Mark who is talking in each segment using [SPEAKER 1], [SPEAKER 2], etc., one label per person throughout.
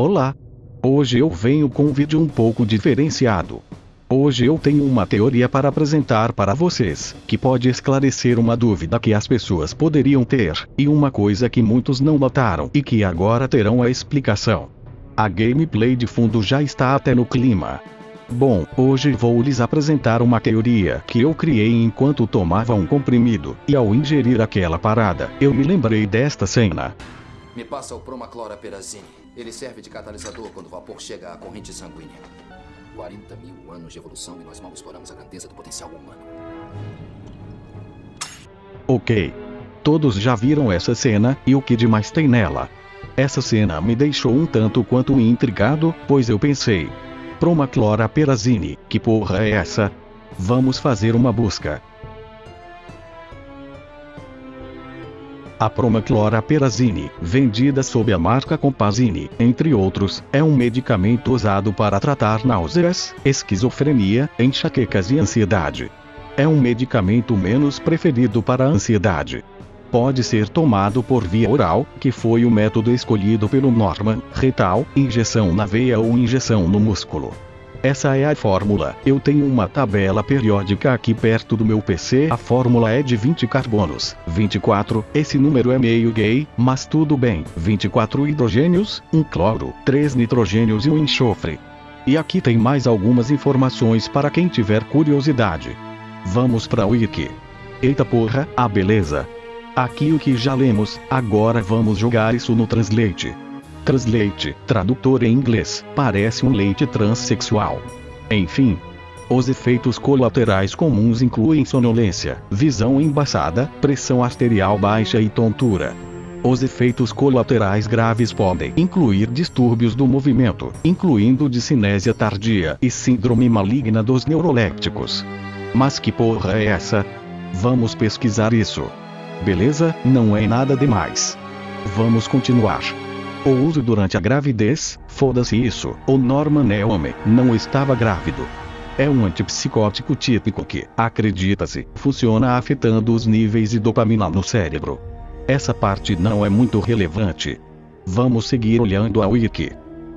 [SPEAKER 1] Olá! Hoje eu venho com um vídeo um pouco diferenciado. Hoje eu tenho uma teoria para apresentar para vocês, que pode esclarecer uma dúvida que as pessoas poderiam ter, e uma coisa que muitos não notaram e que agora terão a explicação. A gameplay de fundo já está até no clima. Bom, hoje vou lhes apresentar uma teoria que eu criei enquanto tomava um comprimido, e ao ingerir aquela parada, eu me lembrei desta cena.
[SPEAKER 2] Me passa o Promacloraperazine. Ele serve de catalisador quando o vapor chega à corrente sanguínea. 40 mil anos de evolução e nós mal exploramos a grandeza do potencial humano.
[SPEAKER 1] Ok. Todos já viram essa cena, e o que de mais tem nela? Essa cena me deixou um tanto quanto intrigado, pois eu pensei. Promacloraperazine, que porra é essa? Vamos fazer uma busca. A Promacloraperazine, vendida sob a marca Compazine, entre outros, é um medicamento usado para tratar náuseas, esquizofrenia, enxaquecas e ansiedade. É um medicamento menos preferido para a ansiedade. Pode ser tomado por via oral, que foi o método escolhido pelo Norman, retal, injeção na veia ou injeção no músculo. Essa é a fórmula. Eu tenho uma tabela periódica aqui perto do meu PC. A fórmula é de 20 carbonos. 24, esse número é meio gay, mas tudo bem. 24 hidrogênios, um cloro, 3 nitrogênios e um enxofre. E aqui tem mais algumas informações para quem tiver curiosidade. Vamos para o wiki. Eita porra, a beleza. Aqui o que já lemos, agora vamos jogar isso no Translate. Translate, tradutor em inglês, parece um leite transexual. Enfim. Os efeitos colaterais comuns incluem sonolência, visão embaçada, pressão arterial baixa e tontura. Os efeitos colaterais graves podem incluir distúrbios do movimento, incluindo discinésia tardia e síndrome maligna dos neurolépticos. Mas que porra é essa? Vamos pesquisar isso. Beleza? Não é nada demais. Vamos continuar. O uso durante a gravidez, foda-se isso, o Norman é homem, não estava grávido. É um antipsicótico típico que, acredita-se, funciona afetando os níveis de dopamina no cérebro. Essa parte não é muito relevante. Vamos seguir olhando a wiki.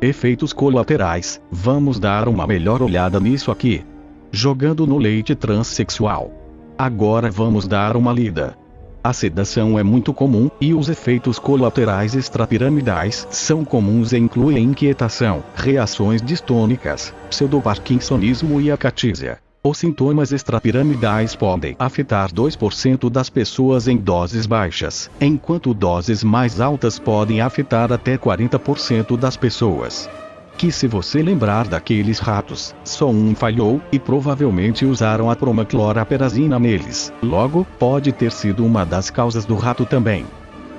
[SPEAKER 1] Efeitos colaterais, vamos dar uma melhor olhada nisso aqui. Jogando no leite transexual. Agora vamos dar uma lida. A sedação é muito comum, e os efeitos colaterais extrapiramidais são comuns e incluem inquietação, reações distônicas, pseudoparkinsonismo e acatísia. Os sintomas extrapiramidais podem afetar 2% das pessoas em doses baixas, enquanto doses mais altas podem afetar até 40% das pessoas que se você lembrar daqueles ratos, só um falhou, e provavelmente usaram a promacloraperazina neles. Logo, pode ter sido uma das causas do rato também.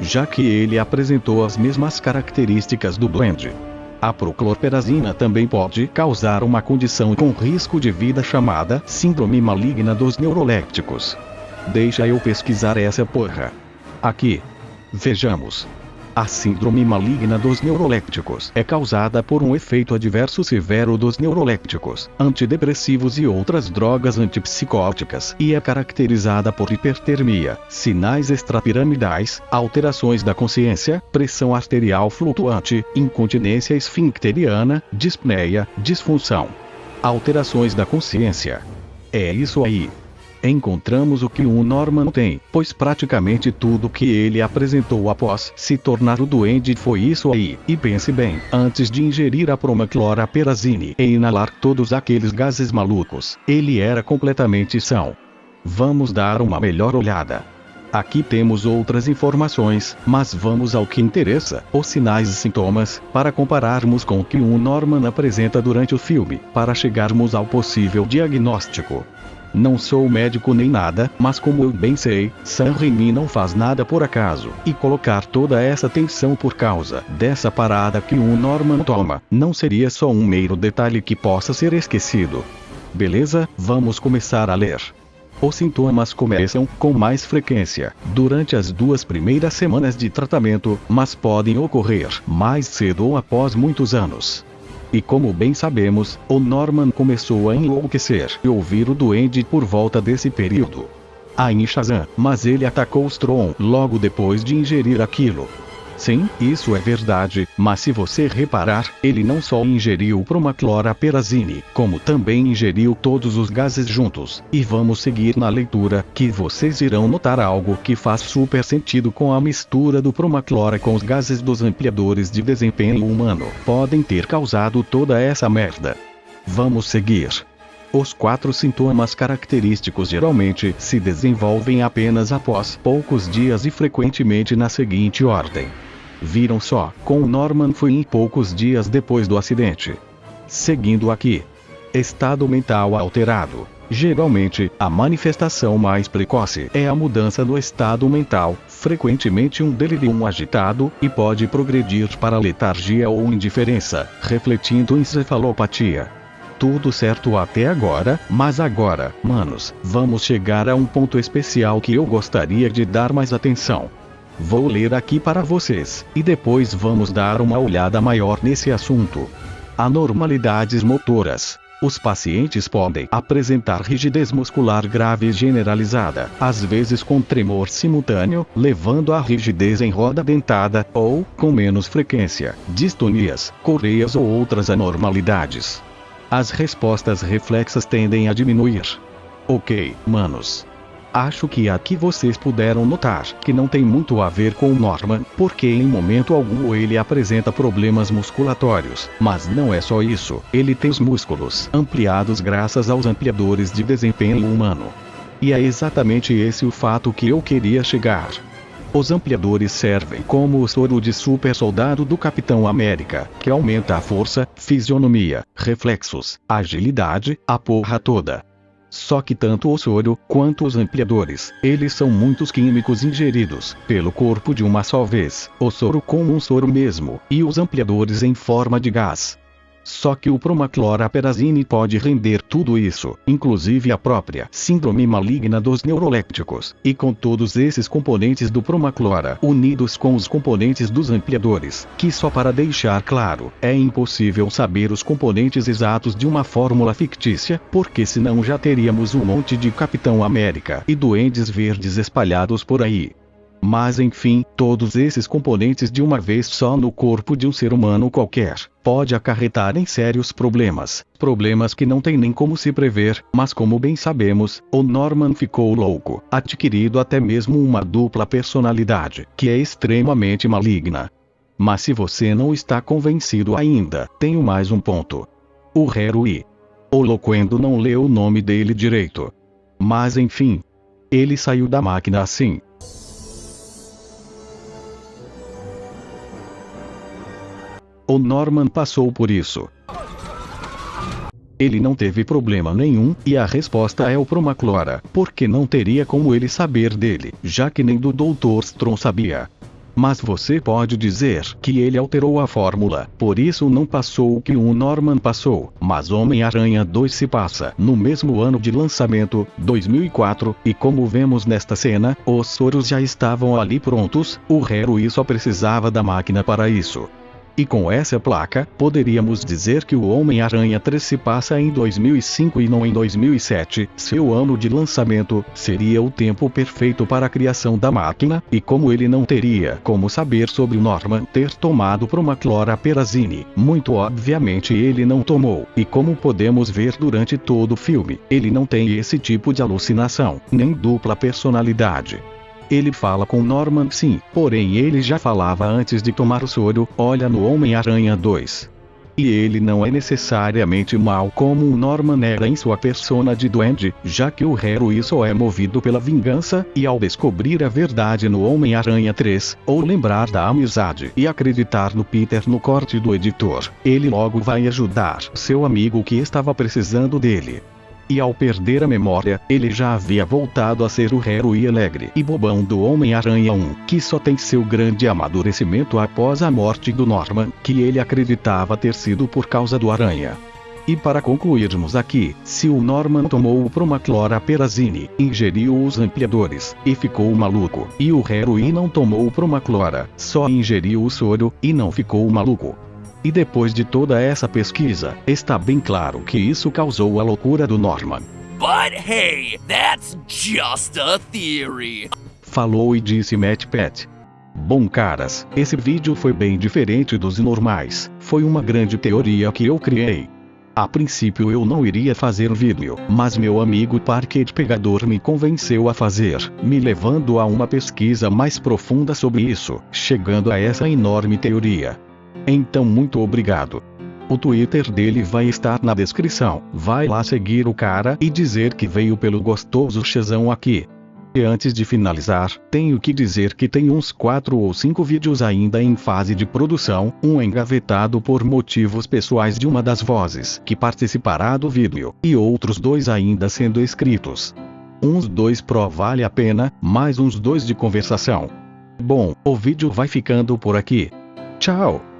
[SPEAKER 1] Já que ele apresentou as mesmas características do blend. A proclorperazina também pode causar uma condição com risco de vida chamada síndrome maligna dos neurolépticos. Deixa eu pesquisar essa porra. Aqui. Vejamos. A síndrome maligna dos neurolépticos é causada por um efeito adverso severo dos neurolépticos, antidepressivos e outras drogas antipsicóticas e é caracterizada por hipertermia, sinais extrapiramidais, alterações da consciência, pressão arterial flutuante, incontinência esfincteriana, dispneia, disfunção. Alterações da consciência. É isso aí encontramos o que o Norman tem, pois praticamente tudo que ele apresentou após se tornar o duende foi isso aí. E pense bem, antes de ingerir a promacloraperazine e inalar todos aqueles gases malucos, ele era completamente são. Vamos dar uma melhor olhada. Aqui temos outras informações, mas vamos ao que interessa, os sinais e sintomas, para compararmos com o que o Norman apresenta durante o filme, para chegarmos ao possível diagnóstico. Não sou médico nem nada, mas como eu bem sei, Sam Raimi não faz nada por acaso, e colocar toda essa tensão por causa dessa parada que o Norman toma, não seria só um mero detalhe que possa ser esquecido. Beleza, vamos começar a ler. Os sintomas começam com mais frequência durante as duas primeiras semanas de tratamento, mas podem ocorrer mais cedo ou após muitos anos. E como bem sabemos, o Norman começou a enlouquecer e ouvir o duende por volta desse período. A Shazam, mas ele atacou Strom logo depois de ingerir aquilo. Sim, isso é verdade, mas se você reparar, ele não só ingeriu promacloraperazine, como também ingeriu todos os gases juntos. E vamos seguir na leitura, que vocês irão notar algo que faz super sentido com a mistura do promaclora com os gases dos ampliadores de desempenho humano. Podem ter causado toda essa merda. Vamos seguir. Os quatro sintomas característicos geralmente se desenvolvem apenas após poucos dias e frequentemente na seguinte ordem. Viram só, com Norman foi em poucos dias depois do acidente. Seguindo aqui. Estado mental alterado. Geralmente, a manifestação mais precoce é a mudança no estado mental, frequentemente um delírio agitado, e pode progredir para letargia ou indiferença, refletindo encefalopatia. Tudo certo até agora, mas agora, manos, vamos chegar a um ponto especial que eu gostaria de dar mais atenção. Vou ler aqui para vocês, e depois vamos dar uma olhada maior nesse assunto. Anormalidades motoras. Os pacientes podem apresentar rigidez muscular grave generalizada, às vezes com tremor simultâneo, levando à rigidez em roda dentada, ou, com menos frequência, distonias, correias ou outras anormalidades. As respostas reflexas tendem a diminuir. Ok, manos. Acho que aqui vocês puderam notar que não tem muito a ver com Norman, porque em momento algum ele apresenta problemas musculatórios. Mas não é só isso, ele tem os músculos ampliados graças aos ampliadores de desempenho humano. E é exatamente esse o fato que eu queria chegar. Os ampliadores servem como o soro de super soldado do Capitão América, que aumenta a força, fisionomia, reflexos, agilidade, a porra toda. Só que tanto o soro, quanto os ampliadores, eles são muitos químicos ingeridos, pelo corpo de uma só vez, o soro como um soro mesmo, e os ampliadores em forma de gás. Só que o promacloraperazine pode render tudo isso, inclusive a própria síndrome maligna dos neurolépticos, e com todos esses componentes do promaclora unidos com os componentes dos ampliadores, que só para deixar claro, é impossível saber os componentes exatos de uma fórmula fictícia, porque senão já teríamos um monte de Capitão América e duendes verdes espalhados por aí. Mas enfim, todos esses componentes de uma vez só no corpo de um ser humano qualquer, pode acarretar em sérios problemas, problemas que não tem nem como se prever, mas como bem sabemos, o Norman ficou louco, adquirido até mesmo uma dupla personalidade, que é extremamente maligna. Mas se você não está convencido ainda, tenho mais um ponto. O Herui. O Loquendo não leu o nome dele direito. Mas enfim. Ele saiu da máquina assim, O Norman passou por isso. Ele não teve problema nenhum, e a resposta é o Promaclora, porque não teria como ele saber dele, já que nem do Dr. Strom sabia. Mas você pode dizer que ele alterou a fórmula, por isso não passou o que o Norman passou, mas Homem-Aranha 2 se passa no mesmo ano de lançamento, 2004, e como vemos nesta cena, os soros já estavam ali prontos, o Harry só precisava da máquina para isso. E com essa placa, poderíamos dizer que o Homem-Aranha 3 se passa em 2005 e não em 2007. Seu ano de lançamento seria o tempo perfeito para a criação da máquina, e como ele não teria como saber sobre o Norman ter tomado promacloraperazine, muito obviamente ele não tomou. E como podemos ver durante todo o filme, ele não tem esse tipo de alucinação, nem dupla personalidade. Ele fala com Norman sim, porém ele já falava antes de tomar o soro, olha no Homem-Aranha 2. E ele não é necessariamente mal como o Norman era em sua persona de duende, já que o Harry só é movido pela vingança, e ao descobrir a verdade no Homem-Aranha 3, ou lembrar da amizade e acreditar no Peter no corte do editor, ele logo vai ajudar seu amigo que estava precisando dele. E ao perder a memória, ele já havia voltado a ser o herói alegre e bobão do Homem-Aranha 1, que só tem seu grande amadurecimento após a morte do Norman, que ele acreditava ter sido por causa do Aranha. E para concluirmos aqui, se o Norman tomou o promacloraperazine, ingeriu os ampliadores, e ficou maluco, e o Harry não tomou o promaclora, só ingeriu o soro, e não ficou maluco. E depois de toda essa pesquisa, está bem claro que isso causou a loucura do Norman.
[SPEAKER 3] But hey, that's just a theory.
[SPEAKER 1] Falou e disse Matt Pat. Bom caras, esse vídeo foi bem diferente dos normais, foi uma grande teoria que eu criei. A princípio eu não iria fazer vídeo, mas meu amigo Parquet Pegador me convenceu a fazer, me levando a uma pesquisa mais profunda sobre isso, chegando a essa enorme teoria. Então muito obrigado. O Twitter dele vai estar na descrição, vai lá seguir o cara e dizer que veio pelo gostoso chezão aqui. E antes de finalizar, tenho que dizer que tem uns 4 ou 5 vídeos ainda em fase de produção, um engavetado por motivos pessoais de uma das vozes que participará do vídeo, e outros dois ainda sendo escritos. Uns dois pro vale a pena, mais uns dois de conversação. Bom, o vídeo vai ficando por aqui. Tchau!